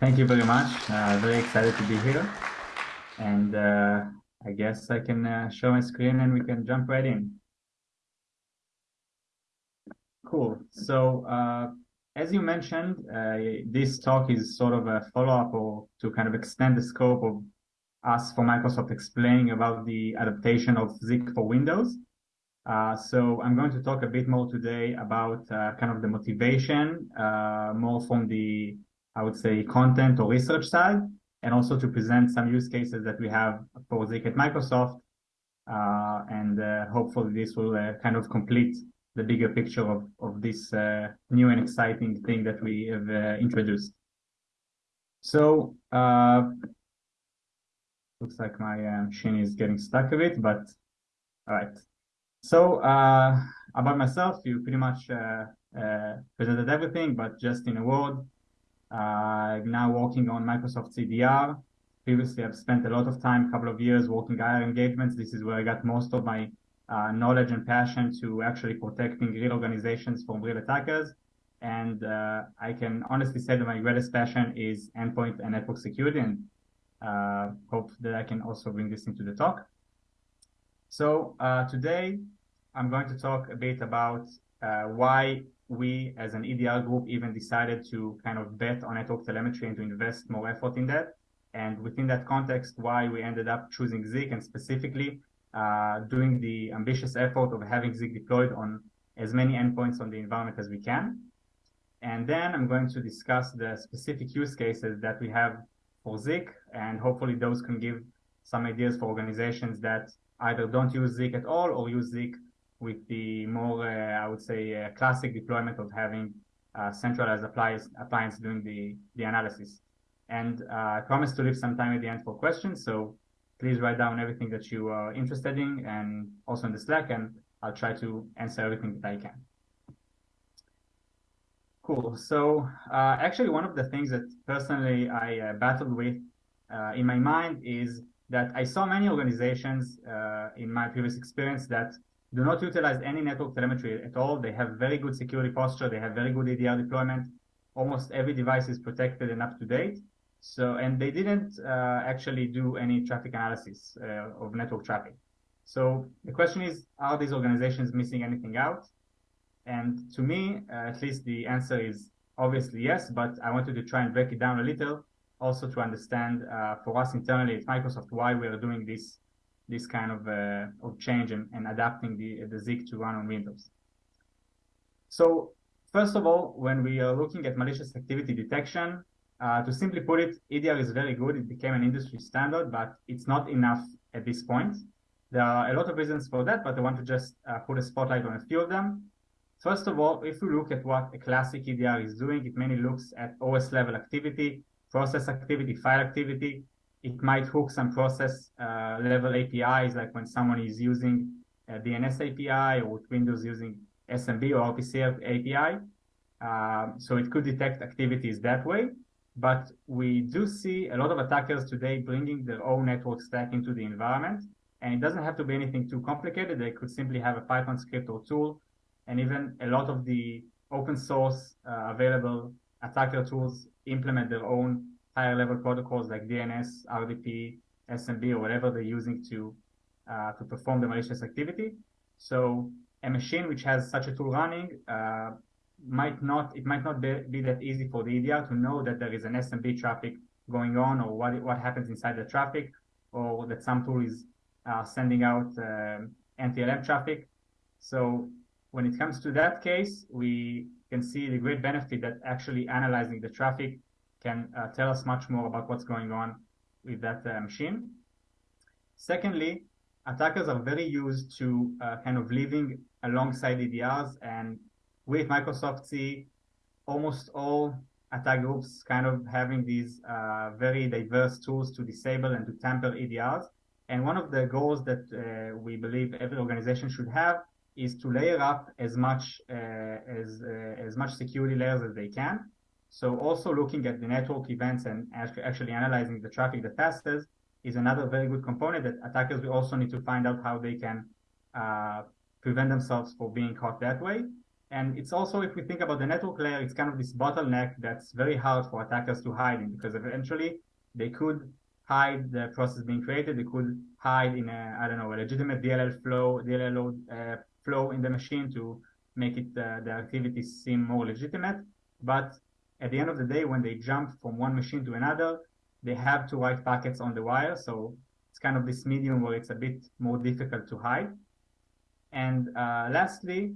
Thank you very much. Uh, very excited to be here. And uh, I guess I can uh, show my screen and we can jump right in. Cool. So uh, as you mentioned, uh, this talk is sort of a follow-up or to kind of extend the scope of us for Microsoft explaining about the adaptation of Zeek for Windows. Uh, so I'm going to talk a bit more today about kind of the motivation, more from the I would say, content or research side, and also to present some use cases that we have for Zeek at Microsoft. Uh, and uh, hopefully this will uh, kind of complete the bigger picture of, of this uh, new and exciting thing that we have uh, introduced. So, uh, looks like my machine is getting stuck a bit, but all right. So, about myself, you pretty much presented everything, but just in a word, uh, now working on Microsoft CDR. Previously, I've spent a lot of time, a couple of years working IR engagements. This is where I got most of my uh, knowledge and passion to actually protecting real organizations from real attackers. And uh, I can honestly say that my greatest passion is endpoint and network security and uh, hope that I can also bring this into the talk. So uh, today, I'm going to talk a bit about uh, why we as an EDR group even decided to kind of bet on network telemetry and to invest more effort in that. And within that context, why we ended up choosing Zeek and specifically uh, doing the ambitious effort of having Zeek deployed on as many endpoints on the environment as we can. And then I'm going to discuss the specific use cases that we have for Zeek, and hopefully those can give some ideas for organizations that either don't use Zeek at all or use Zeek with the more, uh, I would say, uh, classic deployment of having uh, centralized appliance, appliance doing the, the analysis. And I promise to leave some time at the end for questions. So please write down everything that you are interested in and also in the Slack, and I'll try to answer everything that I can. Cool. So uh, actually, one of the things that personally I uh, battled with uh, in my mind is that I saw many organizations in my previous experience that do not utilize any network telemetry at all. They have very good security posture. They have very good EDR deployment. Almost every device is protected and up to date. So, and they didn't uh, actually do any traffic analysis uh, of network traffic. So the question is, are these organizations missing anything out? And to me, uh, at least the answer is obviously yes, but I wanted to try and break it down a little, also to understand uh, for us internally at Microsoft why we are doing this this kind of, uh, of change and, and adapting the, the Zeek to run on Windows. So first of all, when we are looking at malicious activity detection, uh, to simply put it, EDR is very good. It became an industry standard, but it's not enough at this point. There are a lot of reasons for that, but I want to just uh, put a spotlight on a few of them. First of all, if we look at what a classic EDR is doing, it mainly looks at OS level activity, process activity, file activity, it might hook some process uh, level APIs, like when someone is using a DNS API or with Windows using SMB or RPC API. Um, so it could detect activities that way. But we do see a lot of attackers today bringing their own network stack into the environment. And it doesn't have to be anything too complicated. They could simply have a Python script or tool. And even a lot of the open source uh, available attacker tools implement their own higher level protocols like DNS, RDP, SMB, or whatever they're using to uh, to perform the malicious activity. So a machine which has such a tool running uh, might not it might not be, be, that easy for the EDR to know that there is an SMB traffic going on or what what happens inside the traffic or that some tool is uh, sending out um, NTLM traffic. So when it comes to that case, we can see the great benefit that actually analyzing the traffic can uh, tell us much more about what's going on with that uh, machine. Secondly, attackers are very used to uh, kind of living alongside EDRs, and at Microsoft see almost all attack groups kind of having these uh, very diverse tools to disable and to tamper EDRs. And one of the goals that uh, we believe every organization should have is to layer up as much uh, as as much security layers as they can so also looking at the network events and actually analyzing the traffic that passes is another very good component that attackers will also need to find out how they can uh, prevent themselves from being caught that way. And it's also, if we think about the network layer, it's kind of this bottleneck that's very hard for attackers to hide in because eventually they could hide the process being created. They could hide in a, I don't know, a legitimate DLL flow, DLL uh, flow in the machine to make it uh, the activity seem more legitimate. But at the end of the day, when they jump from one machine to another, they have to write packets on the wire. So it's kind of this medium where it's a bit more difficult to hide. And uh, lastly,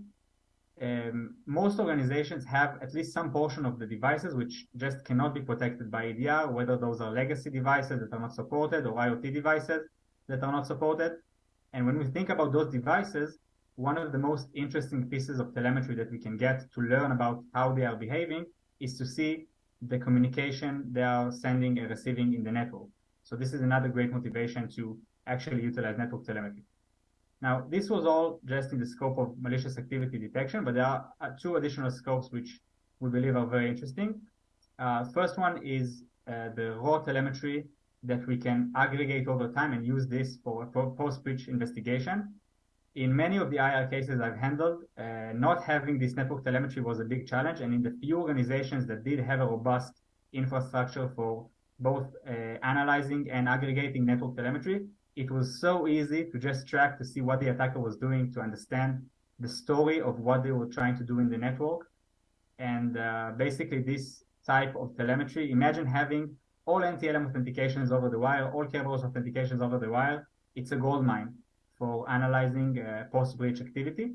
um, most organizations have at least some portion of the devices which just cannot be protected by EDR, whether those are legacy devices that are not supported or IoT devices that are not supported. And when we think about those devices, one of the most interesting pieces of telemetry that we can get to learn about how they are behaving is to see the communication they are sending and receiving in the network. So this is another great motivation to actually utilize network telemetry. Now, this was all just in the scope of malicious activity detection, but there are uh, two additional scopes which we believe are very interesting. Uh, first one is uh, the raw telemetry that we can aggregate over time and use this for post-breach investigation. In many of the IR cases I've handled, uh, not having this network telemetry was a big challenge. And in the few organizations that did have a robust infrastructure for both uh, analyzing and aggregating network telemetry, it was so easy to just track to see what the attacker was doing, to understand the story of what they were trying to do in the network. And uh, basically, this type of telemetry, imagine having all NTLM authentications over the wire, all Kerberos authentications over the wire. It's a gold mine for analyzing uh, post-breach activity.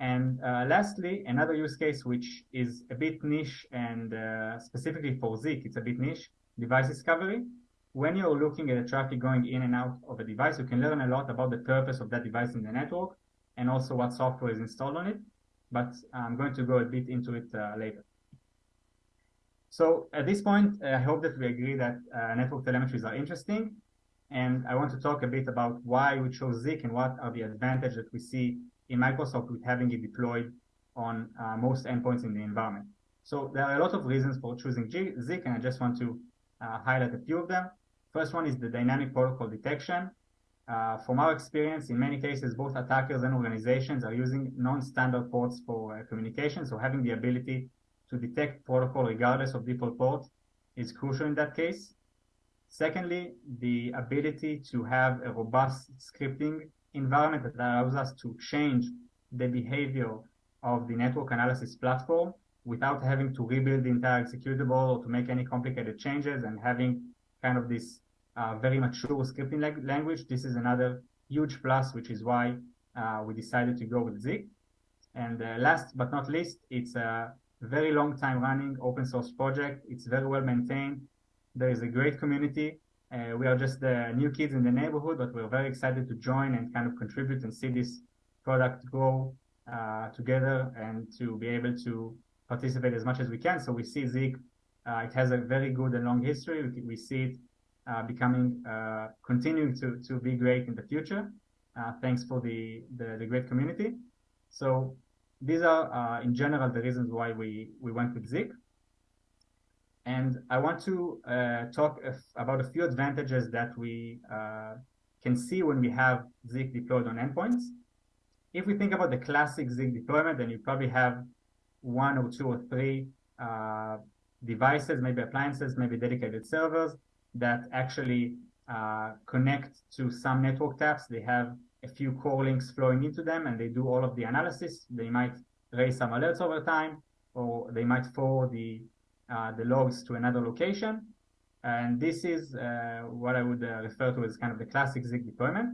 And uh, lastly, another use case which is a bit niche and uh, specifically for Zeek, it's a bit niche, device discovery when you're looking at the traffic going in and out of a device, you can learn a lot about the purpose of that device in the network and also what software is installed on it. But I'm going to go a bit into it uh, later. So at this point, I hope that we agree that uh, network telemetries are interesting. And I want to talk a bit about why we chose Zeek and what are the advantages that we see in Microsoft with having it deployed on uh, most endpoints in the environment. So there are a lot of reasons for choosing Zeek, and I just want to uh, highlight a few of them. First one is the dynamic protocol detection. Uh, from our experience, in many cases, both attackers and organizations are using non-standard ports for uh, communication. So having the ability to detect protocol regardless of default port is crucial in that case. Secondly, the ability to have a robust scripting environment that allows us to change the behavior of the network analysis platform without having to rebuild the entire executable or to make any complicated changes and having kind of this uh, very mature scripting language. This is another huge plus, which is why uh, we decided to go with Zeek. And uh, last but not least, it's a very long time running open source project. It's very well maintained. There is a great community. Uh, we are just the new kids in the neighborhood, but we're very excited to join and kind of contribute and see this product grow uh, together and to be able to participate as much as we can. So we see Zeek, uh, it has a very good and long history. We, we see it uh, becoming, uh, continuing to, to be great in the future. Uh, thanks for the, the, the, great community. So these are, in general, the reasons why we, we went with Zeek. And I want to uh, talk about a few advantages that we uh, can see when we have Zeek deployed on endpoints. If we think about the classic Zeek deployment, then you probably have one or two or three uh, devices, maybe appliances, maybe dedicated servers that actually uh, connect to some network taps. They have a few core links flowing into them and they do all of the analysis. They might raise some alerts over time or they might forward the, the logs to another location. And this is uh, what I would uh, refer to as kind of the classic Zeek deployment.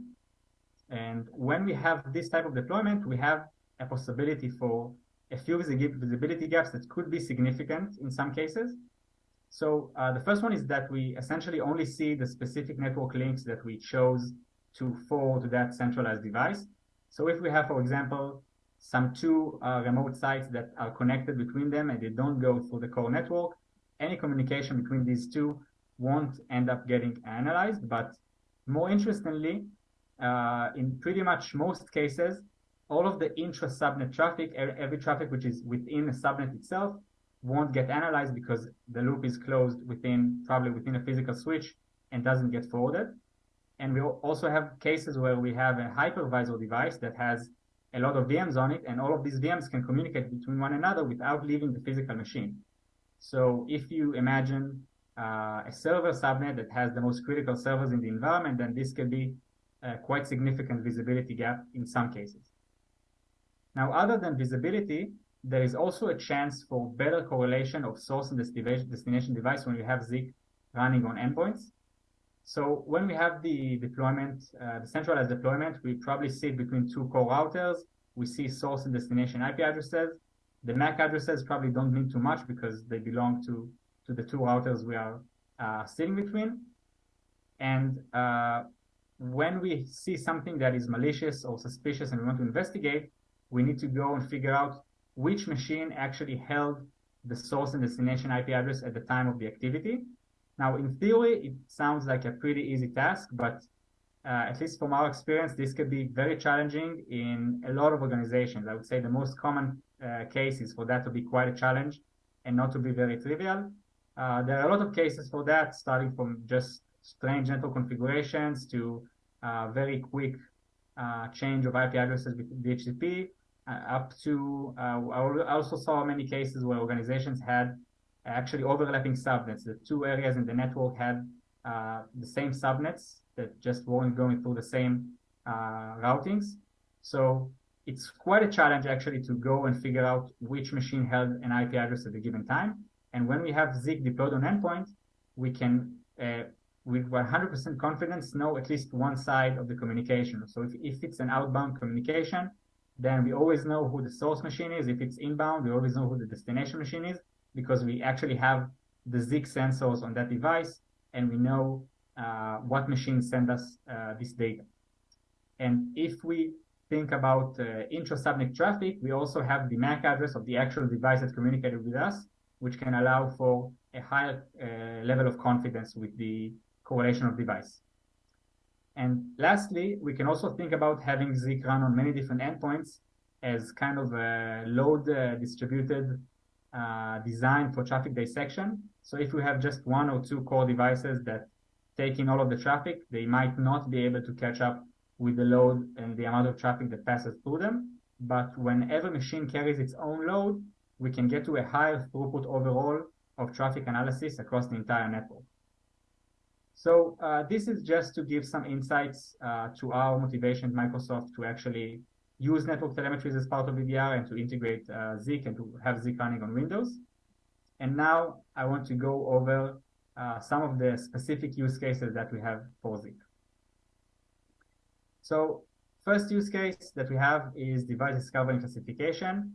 And when we have this type of deployment, we have a possibility for a few visibility gaps that could be significant in some cases. So uh, the first one is that we essentially only see the specific network links that we chose to forward to that centralized device. So if we have, for example, some two uh, remote sites that are connected between them and they don't go through the core network, any communication between these two won't end up getting analyzed. But more interestingly, uh, in pretty much most cases, all of the intra-subnet traffic, every traffic which is within a subnet itself, won't get analyzed because the loop is closed within probably within a physical switch and doesn't get forwarded. And we also have cases where we have a hypervisor device that has a lot of VMs on it, and all of these VMs can communicate between one another without leaving the physical machine. So if you imagine uh, a server subnet that has the most critical servers in the environment, then this can be a quite significant visibility gap in some cases. Now, other than visibility, there is also a chance for better correlation of source and destination device when you have Zeek running on endpoints. So when we have the deployment, uh, the centralized deployment, we probably sit between two core routers. We see source and destination IP addresses. The MAC addresses probably don't mean too much because they belong to, to the two routers we are uh, sitting between. And uh, when we see something that is malicious or suspicious and we want to investigate, we need to go and figure out which machine actually held the source and destination IP address at the time of the activity. Now, in theory, it sounds like a pretty easy task, but uh, at least from our experience, this could be very challenging in a lot of organizations. I would say the most common uh, case is for that to be quite a challenge and not to be very trivial. Uh, there are a lot of cases for that, starting from just strange network configurations to uh, very quick uh, change of IP addresses with DHCP, uh, up to I also saw many cases where organizations had actually overlapping subnets. The two areas in the network had uh, the same subnets that just weren't going through the same uh, routings. So it's quite a challenge actually to go and figure out which machine held an IP address at a given time. And when we have Zeek deployed on endpoint, we can, uh, with 100% confidence, know at least one side of the communication. So if, if it's an outbound communication, then we always know who the source machine is. If it's inbound, we always know who the destination machine is because we actually have the Zeek sensors on that device and we know uh, what machines send us uh, this data. And if we think about uh, intra-subnet traffic, we also have the MAC address of the actual device that communicated with us, which can allow for a higher uh, level of confidence with the correlation of device. And lastly, we can also think about having Zeek run on many different endpoints as kind of a load uh, distributed uh, designed for traffic dissection. So if we have just one or two core devices that take in all of the traffic, they might not be able to catch up with the load and the amount of traffic that passes through them. But whenever machine carries its own load, we can get to a higher throughput overall of traffic analysis across the entire network. So uh, this is just to give some insights uh, to our motivation at Microsoft to actually use network telemetries as part of EDR and to integrate uh, Zeek and to have Zeek running on Windows. And now I want to go over uh, some of the specific use cases that we have for Zeek. So first use case that we have is device discovery and classification.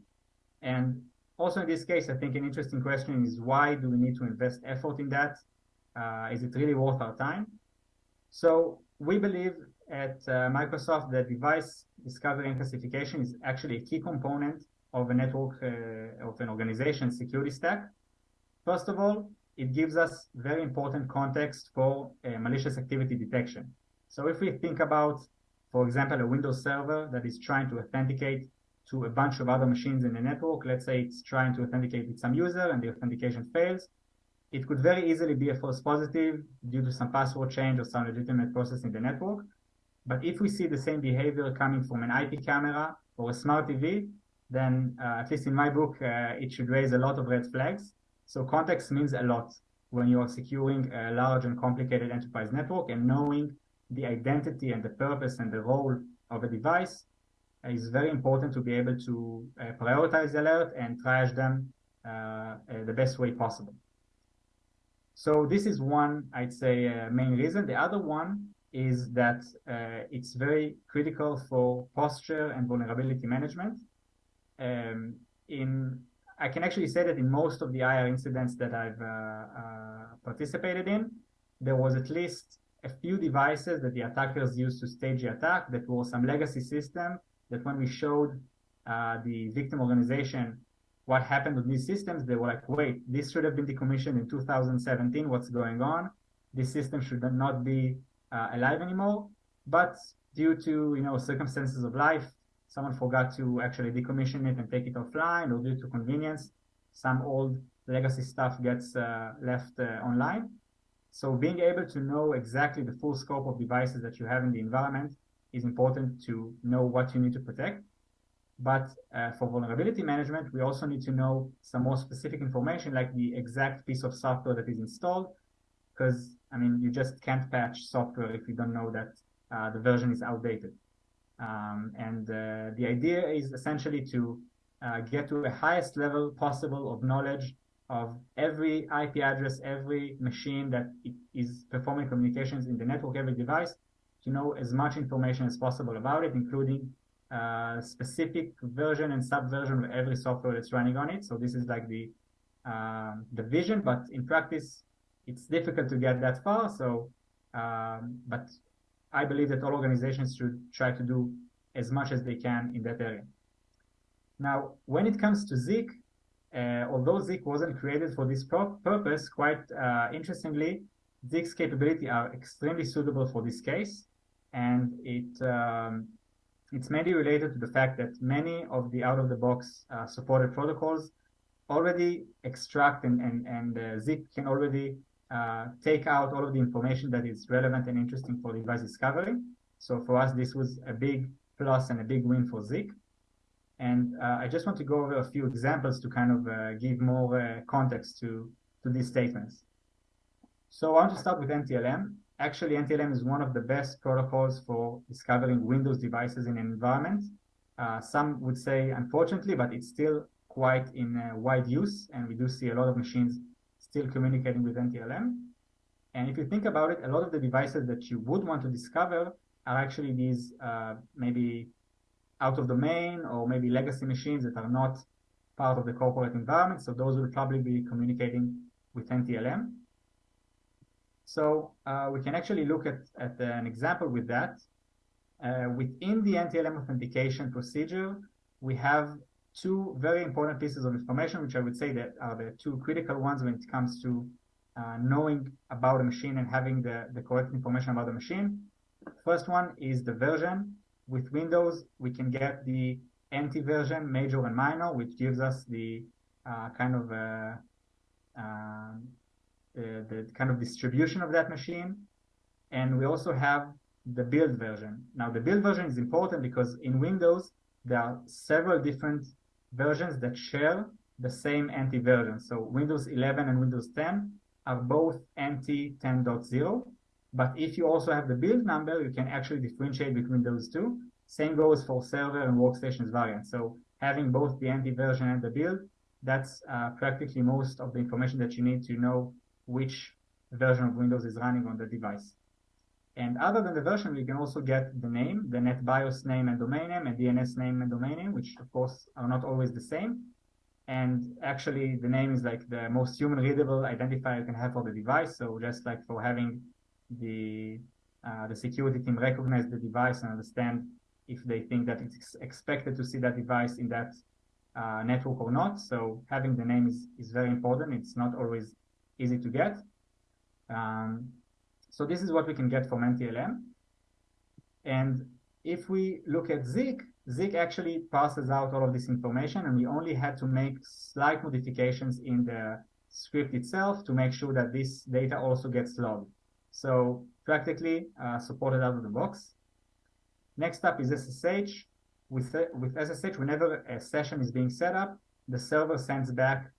And also in this case, I think an interesting question is why do we need to invest effort in that? Uh, is it really worth our time? So we believe at uh, Microsoft that device discovery and classification is actually a key component of a network uh, of an organization security stack. First of all, it gives us very important context for uh, malicious activity detection. So if we think about, for example, a Windows server that is trying to authenticate to a bunch of other machines in the network, let's say it's trying to authenticate with some user and the authentication fails, it could very easily be a false positive due to some password change or some legitimate process in the network. But if we see the same behavior coming from an IP camera or a smart TV, then uh, at least in my book, uh, it should raise a lot of red flags. So context means a lot when you are securing a large and complicated enterprise network and knowing the identity and the purpose and the role of a device is very important to be able to uh, prioritize the alert and triage them uh, uh, the best way possible. So this is one, I'd say, uh, main reason. The other one is that uh, it's very critical for posture and vulnerability management. Um, in I can actually say that in most of the IR incidents that I've uh, uh, participated in, there was at least a few devices that the attackers used to stage the attack that was some legacy system that when we showed uh, the victim organization what happened with these systems, they were like, wait, this should have been decommissioned in 2017. What's going on? This system should not be uh, alive anymore. But due to you know circumstances of life, someone forgot to actually decommission it and take it offline, or due to convenience, some old legacy stuff gets uh, left uh, online. So being able to know exactly the full scope of devices that you have in the environment is important to know what you need to protect. But uh, for vulnerability management, we also need to know some more specific information like the exact piece of software that is installed. Because, I mean, you just can't patch software if you don't know that uh, the version is outdated. Um, and uh, the idea is essentially to uh, get to the highest level possible of knowledge of every IP address, every machine that is performing communications in the network, every device, to know as much information as possible about it, including uh, specific version and subversion of every software that's running on it. So this is like the um, the vision, but in practice, it's difficult to get that far. So, um, but I believe that all organizations should try to do as much as they can in that area. Now, when it comes to Zeek, uh, although Zeek wasn't created for this purpose, quite uh, interestingly, Zeek's capability are extremely suitable for this case, and it um, it's mainly related to the fact that many of the out-of-the-box uh, supported protocols already extract and and and uh, Zeek can already uh, take out all of the information that is relevant and interesting for device discovery. So for us, this was a big plus and a big win for Zeek. And uh, I just want to go over a few examples to kind of uh, give more uh, context to, to these statements. So I want to start with NTLM. Actually, NTLM is one of the best protocols for discovering Windows devices in an environment. Uh, some would say, unfortunately, but it's still quite in wide use, and we do see a lot of machines still communicating with NTLM. And if you think about it, a lot of the devices that you would want to discover are actually these uh, maybe out of domain or maybe legacy machines that are not part of the corporate environment. So those will probably be communicating with NTLM. So uh, we can actually look at, at an example with that. Uh, within the NTLM authentication procedure, we have two very important pieces of information, which I would say that are the two critical ones when it comes to uh, knowing about a machine and having the, the correct information about the machine. First one is the version. With Windows, we can get the NT version, major and minor, which gives us the uh, kind of uh, uh, the, the kind of distribution of that machine. And we also have the build version. Now, the build version is important because in Windows, there are several different versions that share the same NT version. So Windows 11 and Windows 10 are both NT 10.0. But if you also have the build number, you can actually differentiate between those two. Same goes for server and workstations variants. So having both the NT version and the build, that's uh, practically most of the information that you need to know which version of Windows is running on the device. And other than the version, we can also get the name, the NetBIOS name and domain name, and DNS name and domain name, which of course are not always the same. And actually, the name is like the most human readable identifier you can have for the device. So just like for having the uh, the security team recognize the device and understand if they think that it's expected to see that device in that uh, network or not. So having the name is, is very important. It's not always easy to get. Um, so this is what we can get from NTLM. And if we look at Zeek, Zeek actually passes out all of this information and we only had to make slight modifications in the script itself to make sure that this data also gets logged. So practically uh, supported out of the box. Next up is SSH. With, with SSH, whenever a session is being set up, the server sends back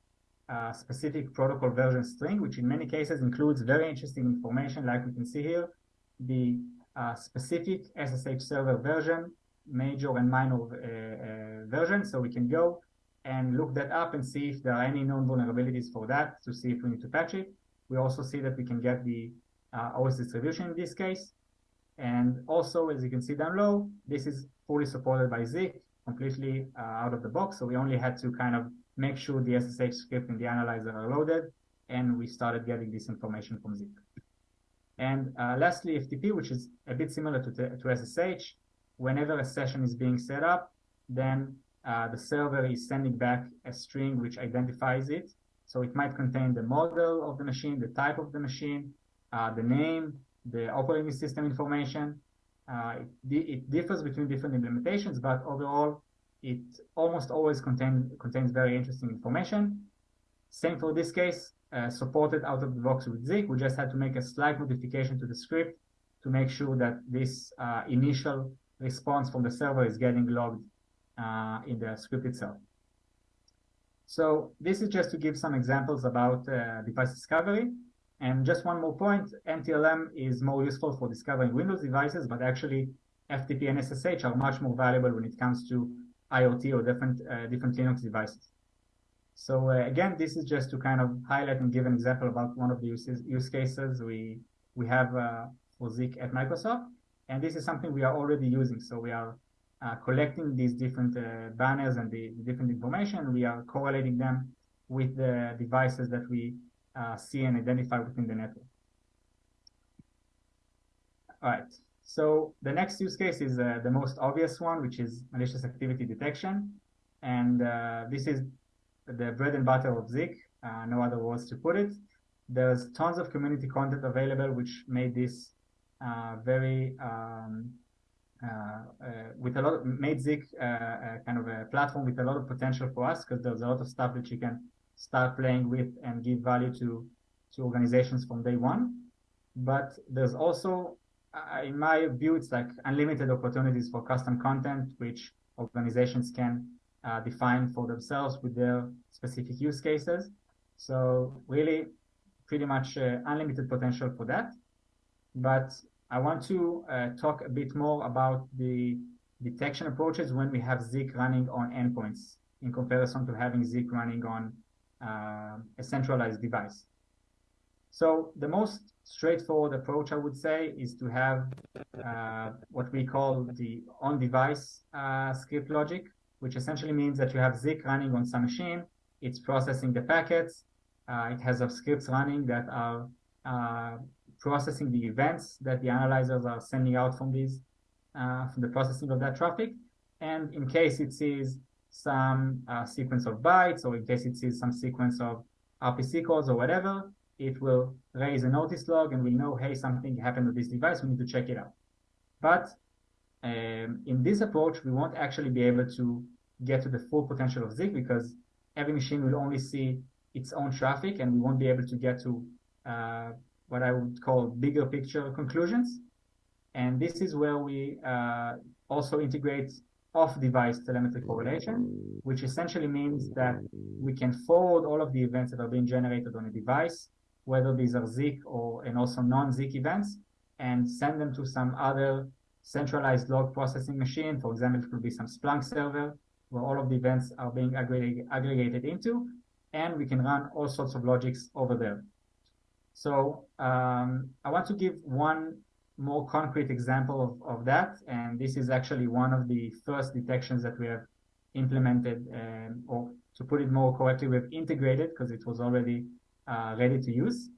a specific protocol version string, which in many cases includes very interesting information, like we can see here, the uh, specific SSH server version, major and minor uh, uh, version. So we can go and look that up and see if there are any known vulnerabilities for that to see if we need to patch it. We also see that we can get the uh, OS distribution in this case. And also, as you can see down low, this is fully supported by Zeek, completely uh, out of the box. So we only had to kind of make sure the SSH script and the analyzer are loaded, and we started getting this information from Zeek. And uh, lastly, FTP, which is a bit similar to, to SSH. Whenever a session is being set up, then uh, the server is sending back a string which identifies it. So it might contain the model of the machine, the type of the machine, uh, the name, the operating system information. Uh, it, it, differs between different implementations, but overall, it almost always contain, contains very interesting information. Same for this case, uh, supported out of the box with Zeek. We just had to make a slight modification to the script to make sure that this uh, initial response from the server is getting logged uh, in the script itself. So this is just to give some examples about uh, device discovery. And just one more point, NTLM is more useful for discovering Windows devices, but actually FTP and SSH are much more valuable when it comes to IoT or different, uh, different Linux devices. So uh, again, this is just to kind of highlight and give an example about one of the uses, use cases we, we have uh, for Zeek at Microsoft. And this is something we are already using. So we are uh, collecting these different uh, banners and the, the, different information. We are correlating them with the devices that we uh, see and identify within the network. All right. So the next use case is uh, the most obvious one, which is malicious activity detection. And uh, this is the bread and butter of Zeek, uh, no other words to put it. There's tons of community content available, which made this very um, uh, uh, with a lot of, made Zeek uh, kind of a platform with a lot of potential for us because there's a lot of stuff that you can start playing with and give value to to organizations from day one. But there's also, in my view, it's like unlimited opportunities for custom content, which organizations can uh, define for themselves with their specific use cases. So really, pretty much uh, unlimited potential for that. But I want to uh, talk a bit more about the detection approaches when we have Zeek running on endpoints in comparison to having Zeek running on uh, a centralized device. So the most straightforward approach, I would say, is to have uh, what we call the on-device uh, script logic, which essentially means that you have Zeek running on some machine, it's processing the packets, uh, it has scripts running that are uh, processing the events that the analyzers are sending out from these, uh, from the processing of that traffic. And in case it sees some uh, sequence of bytes, or in case it sees some sequence of RPC calls or whatever, it will raise a notice log and we know, hey, something happened with this device, we need to check it out. But um, in this approach, we won't actually be able to get to the full potential of Zeek because every machine will only see its own traffic and we won't be able to get to uh, what I would call bigger picture conclusions. And this is where we uh, also integrate off-device telemetry correlation, which essentially means that we can forward all of the events that are being generated on a device, whether these are Zeek or and also non-Zeek events, and send them to some other centralized log processing machine. For example, it could be some Splunk server where all of the events are being aggregated, aggregated into, and we can run all sorts of logics over there. So um, I want to give one more concrete example of, of that. And this is actually one of the first detections that we have implemented, um, or to put it more correctly, we've integrated because it was already uh, ready to use.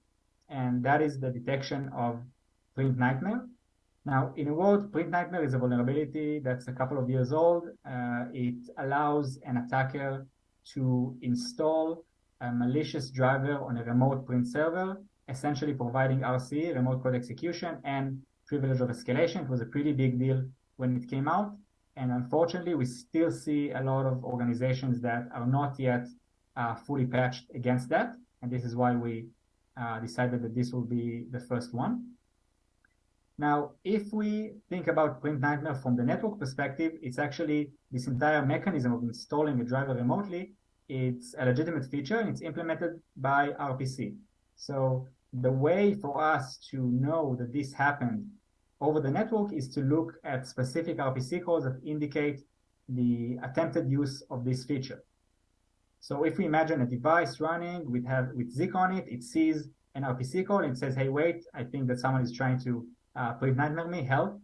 And that is the detection of print nightmare. Now, in a word, print nightmare is a vulnerability that's a couple of years old. Uh, it allows an attacker to install a malicious driver on a remote print server essentially providing RC, remote code execution, and privilege of escalation. It was a pretty big deal when it came out. And unfortunately, we still see a lot of organizations that are not yet uh, fully patched against that. And this is why we uh, decided that this will be the first one. Now, if we think about Print Nightmare from the network perspective, it's actually this entire mechanism of installing a driver remotely. It's a legitimate feature and it's implemented by RPC. So the way for us to know that this happened over the network is to look at specific RPC calls that indicate the attempted use of this feature. So if we imagine a device running with have with Zeek on it, it sees an RPC call and says, "Hey, wait, I think that someone is trying to uh, nightmare me. Help!"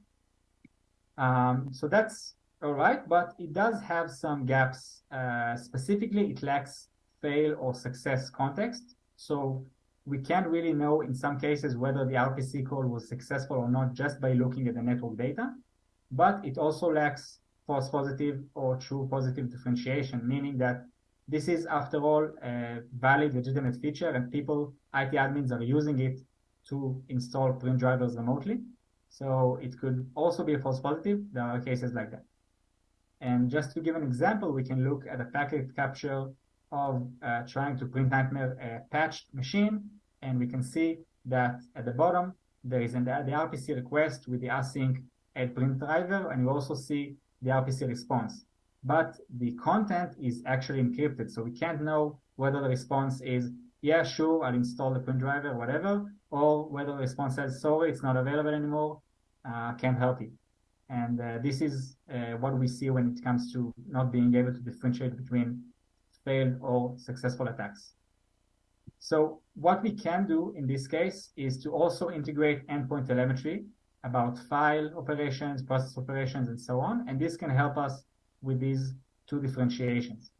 Um, so that's all right, but it does have some gaps. Uh, specifically, it lacks fail or success context. So we can't really know in some cases whether the RPC call was successful or not just by looking at the network data, but it also lacks false positive or true positive differentiation, meaning that this is, after all, a valid, legitimate feature, and people, IT admins, are using it to install print drivers remotely. So it could also be a false positive. There are cases like that. And just to give an example, we can look at a packet capture of uh, trying to print nightmare a patched machine. And we can see that at the bottom, there is an, the RPC request with the async add print driver. And you also see the RPC response. But the content is actually encrypted. So we can't know whether the response is, yeah, sure, I'll install the print driver, whatever, or whether the response says, sorry, it's not available anymore, uh, can't help you. And uh, this is uh, what we see when it comes to not being able to differentiate between failed or successful attacks. So what we can do in this case is to also integrate endpoint telemetry about file operations, process operations, and so on. And this can help us with these two differentiations.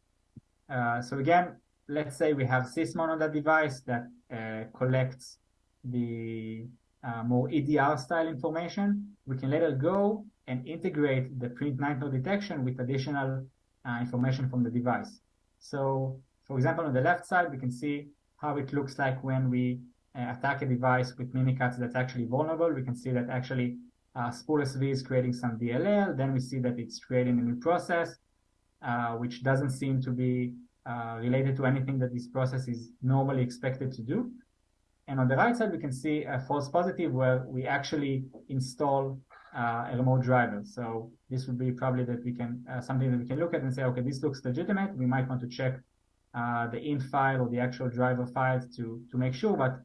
Uh, so again, let's say we have Sysmon on that device that uh, collects the uh, more EDR style information. We can later go and integrate the print nightmare detection with additional uh, information from the device. So for example, on the left side, we can see how it looks like when we uh, attack a device with Mimikatz that's actually vulnerable. We can see that actually uh, SV is creating some DLL. Then we see that it's creating a new process, uh, which doesn't seem to be uh, related to anything that this process is normally expected to do. And on the right side, we can see a false positive where we actually install uh, a remote driver. So this would be probably that we can uh, something that we can look at and say, okay, this looks legitimate. We might want to check uh, the int file or the actual driver files to to make sure. But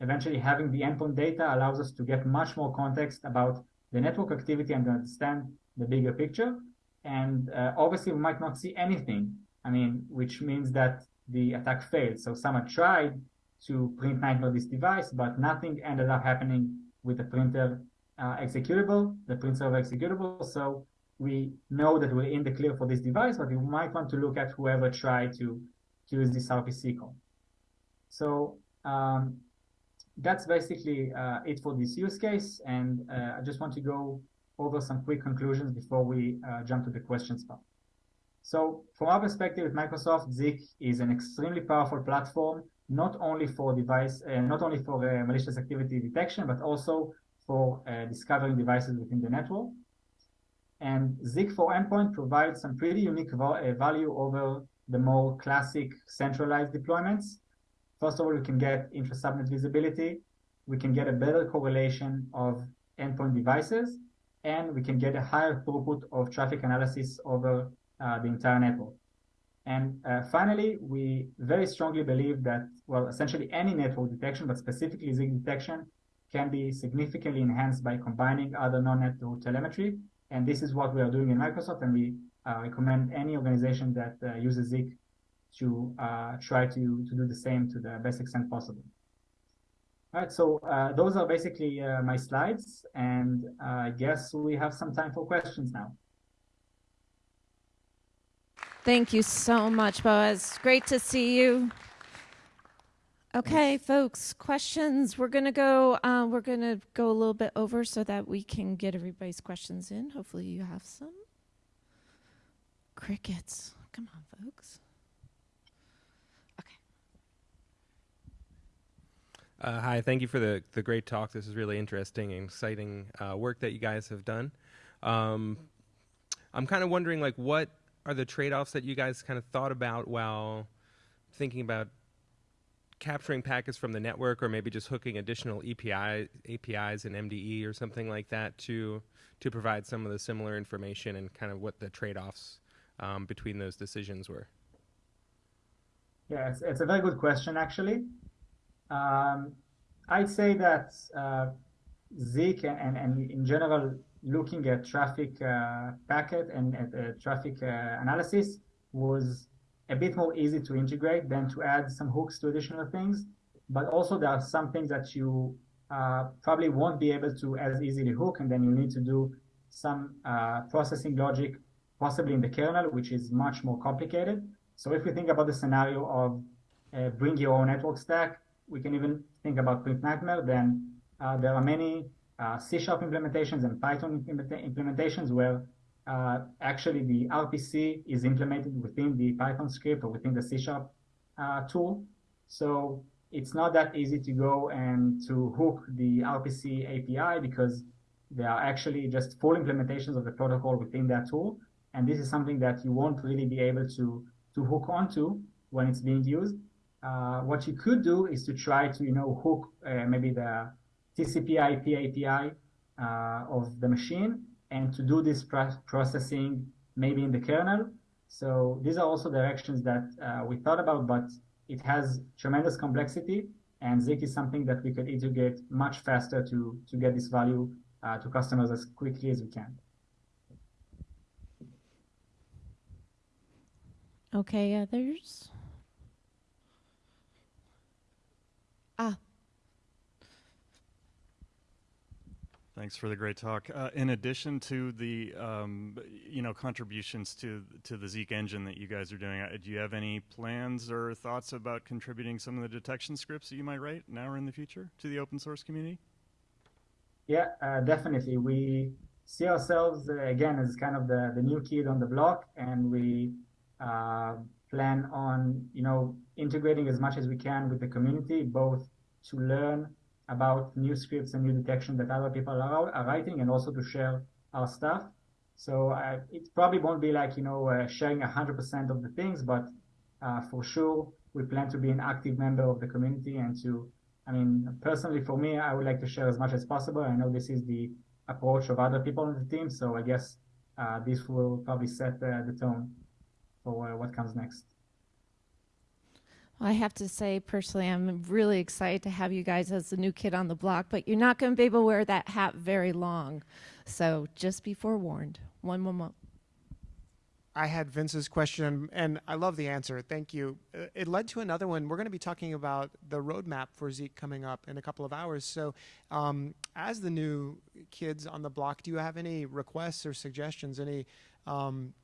eventually, having the endpoint data allows us to get much more context about the network activity and understand the bigger picture. And uh, obviously, we might not see anything. I mean, which means that the attack failed. So someone tried to print nightmare this device, but nothing ended up happening with the printer uh, executable, the print server executable. So we know that we're in the clear for this device, but we might want to look at whoever tried to, to use this RPC call. So um, that's basically uh, it for this use case. And uh, I just want to go over some quick conclusions before we uh, jump to the questions part. So from our perspective at Microsoft, Zeek is an extremely powerful platform, not only for device, uh, not only for uh, malicious activity detection, but also for uh, discovering devices within the network. And Zeek for Endpoint provides some pretty unique value over the more classic centralized deployments. First of all, we can get intra-subnet visibility. We can get a better correlation of endpoint devices, and we can get a higher throughput of traffic analysis over uh, the entire network. And uh, finally, we very strongly believe that, well, essentially any network detection, but specifically Zeek detection, can be significantly enhanced by combining other non-network telemetry. And this is what we are doing in Microsoft, and we uh, recommend any organization that uh, uses Zeek to uh, try to, to do the same to the best extent possible. All right, so uh, those are basically uh, my slides, and uh, I guess we have some time for questions now. Thank you so much, Boaz. Great to see you. Okay, folks, questions. We're gonna go. Uh, we're gonna go a little bit over so that we can get everybody's questions in. Hopefully, you have some. Crickets. Come on, folks. Uh, hi, thank you for the the great talk. This is really interesting and exciting uh, work that you guys have done. Um, I'm kind of wondering, like, what are the trade-offs that you guys kind of thought about while thinking about capturing packets from the network or maybe just hooking additional API, APIs and MDE or something like that to to provide some of the similar information and kind of what the trade-offs um, between those decisions were? Yeah, it's a very good question, actually. Um, I'd say that uh, Zeek and, and in general, looking at traffic uh, packet and at uh, traffic uh, analysis was a bit more easy to integrate than to add some hooks to additional things. But also there are some things that you uh, probably won't be able to as easily hook, and then you need to do some uh, processing logic, possibly in the kernel, which is much more complicated. So if we think about the scenario of bring your own network stack, we can even think about Print Nightmare. Then uh, there are many uh, C Sharp implementations and Python implementations where uh, actually the RPC is implemented within the Python script or within the C Sharp uh, tool. So it's not that easy to go and to hook the RPC API because there are actually just full implementations of the protocol within that tool. And this is something that you won't really be able to, to hook onto when it's being used. Uh, what you could do is to try to, you know, hook uh, maybe the TCP IP API uh, of the machine and to do this processing maybe in the kernel. So these are also directions that we thought about, but it has tremendous complexity, and Zeek is something that we could integrate much faster to, to get this value uh, to customers as quickly as we can. Okay, others? Ah, Thanks for the great talk. Uh, in addition to the, um, you know, contributions to to the Zeek engine that you guys are doing, uh, do you have any plans or thoughts about contributing some of the detection scripts that you might write now or in the future to the open source community? Yeah, uh, definitely. We see ourselves uh, again as kind of the the new kid on the block, and we uh, plan on, you know, integrating as much as we can with the community, both to learn about new scripts and new detection that other people are, are writing and also to share our stuff. So uh, it probably won't be like, you know, uh, sharing 100% of the things, but uh, for sure, we plan to be an active member of the community and to, I mean, personally for me, I would like to share as much as possible. I know this is the approach of other people on the team. So I guess uh, this will probably set the tone for uh, what comes next. I have to say, personally, I'm really excited to have you guys as the new kid on the block, but you're not going to be able to wear that hat very long. So just be forewarned. One more. I had Vince's question, and I love the answer. Thank you. Uh, it led to another one. We're going to be talking about the roadmap for Zeek coming up in a couple of hours. So, um, as the new kids on the block, do you have any requests or suggestions? Any um,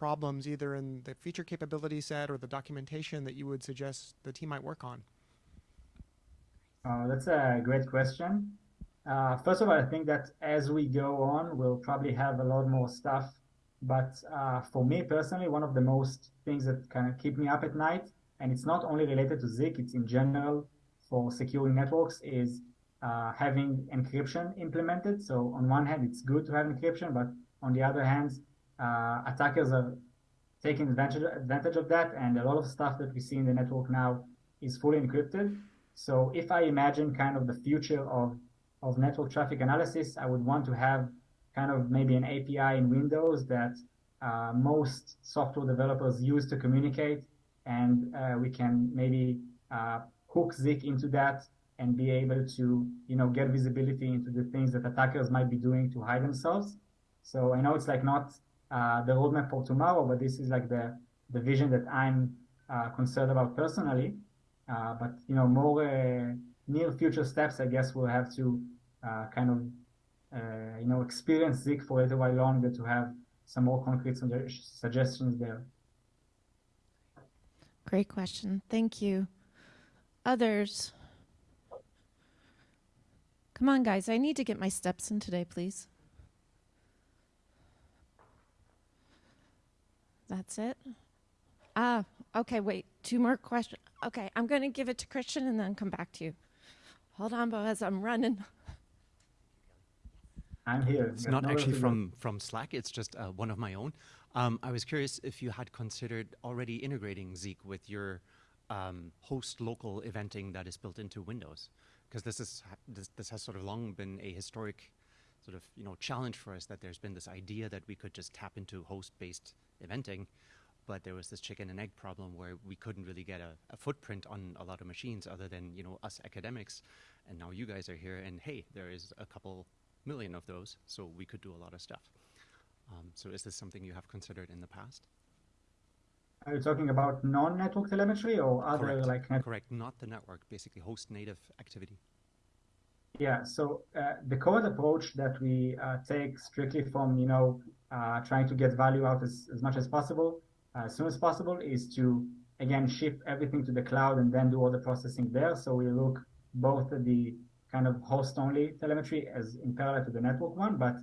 problems either in the feature capability set or the documentation that you would suggest the team might work on? Uh, that's a great question. Uh, first of all, I think that as we go on, we'll probably have a lot more stuff. But uh, for me personally, one of the most things that kind of keep me up at night, and it's not only related to Zeek, it's in general for securing networks, is uh, having encryption implemented. So on one hand, it's good to have encryption, but on the other hand, uh, attackers are taking advantage, advantage of that. And a lot of stuff that we see in the network now is fully encrypted. So if I imagine kind of the future of, of network traffic analysis, I would want to have kind of maybe an API in Windows that uh, most software developers use to communicate. And uh, we can maybe uh, hook Zeek into that and be able to, you know, get visibility into the things that attackers might be doing to hide themselves. So I know it's like not uh, the roadmap for tomorrow, but this is like the the vision that I'm uh, concerned about personally. Uh, but you know, more uh, near future steps, I guess we'll have to uh, kind of uh, you know experience Zeek for a little while longer to have some more concrete suggestions there. Great question. Thank you. Others. Come on, guys. I need to get my steps in today, please. That's it? Ah, okay, wait. Two more questions. Okay, I'm going to give it to Christian and then come back to you. Hold on, Boaz, I'm running. I'm here. It's not actually from, from Slack, it's just uh, one of my own. Um, I was curious if you had considered already integrating Zeek with your um, host local eventing that is built into Windows. Because this, is, this, this has sort of long been a historic sort of you know challenge for us that there's been this idea that we could just tap into host-based eventing, but there was this chicken and egg problem where we couldn't really get a, a, footprint on a lot of machines other than you know us academics, and now you guys are here, and hey, there is a couple million of those, so we could do a lot of stuff. Um, so is this something you have considered in the past? Are you talking about non-network telemetry or other Correct. like Correct, not the network, basically host native activity. Yeah, so uh, the code approach that we uh, take strictly from, you know, uh, trying to get value out as, as much as possible, uh, as soon as possible, is to, again, ship everything to the cloud and then do all the processing there. So we look both at the kind of host-only telemetry as in parallel to the network one, but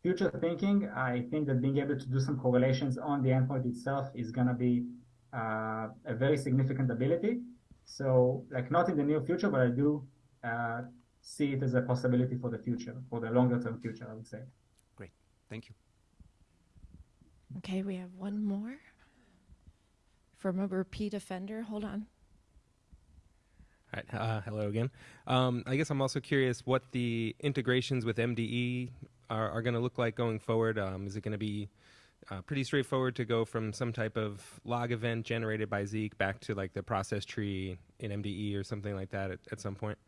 future thinking, I think that being able to do some correlations on the endpoint itself is going to be uh, a very significant ability. So, like, not in the near future, but I do uh, see it as a possibility for the future, for the longer term future, I would say. Great. Thank you. Okay, we have one more from a repeat offender. Hold on. All right. Uh, hello again. Um, I guess I'm also curious what the integrations with MDE are, are going to look like going forward. Um, is it going to be uh, pretty straightforward to go from some type of log event generated by Zeek back to like the process tree in MDE or something like that at, at some point?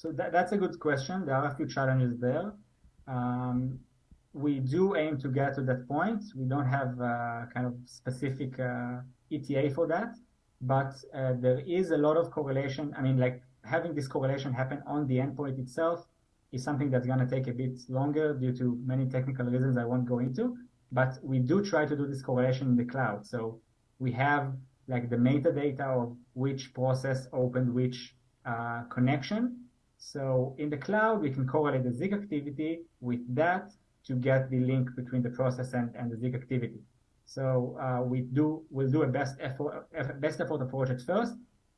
So that, that's a good question. There are a few challenges there. Um, we do aim to get to that point. We don't have uh, kind of specific uh, ETA for that, but uh, there is a lot of correlation. I mean, like having this correlation happen on the endpoint itself is something that's going to take a bit longer due to many technical reasons I won't go into. But we do try to do this correlation in the cloud. So we have like the metadata of which process opened which uh, connection. So in the cloud, we can correlate the Zeek activity with that to get the link between the process and, and the Zeek activity. So uh, we do we'll do a best effort best effort approach at first,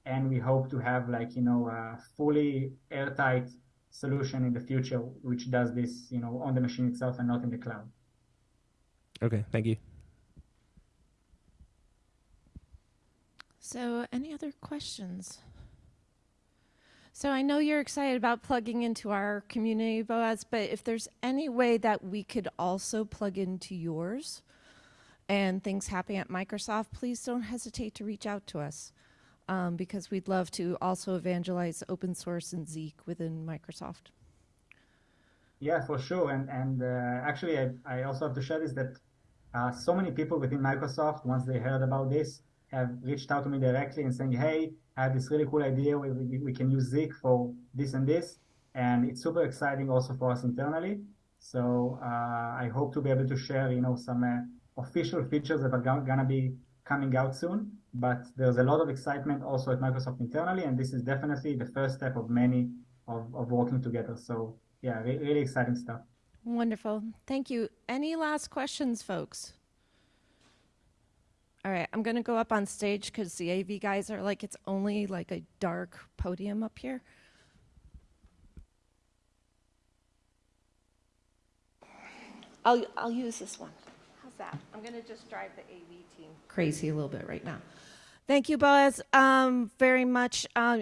and we hope to have like you know a fully airtight solution in the future which does this you know on the machine itself and not in the cloud. Okay, thank you. So, any other questions? So, I know you're excited about plugging into our community, Boaz, but if there's any way that we could also plug into yours and things happening at Microsoft, please don't hesitate to reach out to us um, because we'd love to also evangelize open source and Zeek within Microsoft. Yeah, for sure. And and uh, actually, I, I also have to share this that uh, so many people within Microsoft, once they heard about this, have reached out to me directly and saying, "Hey, I have this really cool idea. We, we, we can use Zeek for this and this." And it's super exciting also for us internally. So uh, I hope to be able to share, you know, some uh, official features that are gonna be coming out soon. But there's a lot of excitement also at Microsoft internally, and this is definitely the first step of many of, of working together. So yeah, re- really exciting stuff. Wonderful. Thank you. Any last questions, folks? All right, I'm going to go up on stage because the AV guys are like, it's only like a dark podium up here. I'll, I'll use this one. How's that? I'm going to just drive the AV team crazy a little bit right now. Thank you, Boaz, um, very much. Uh,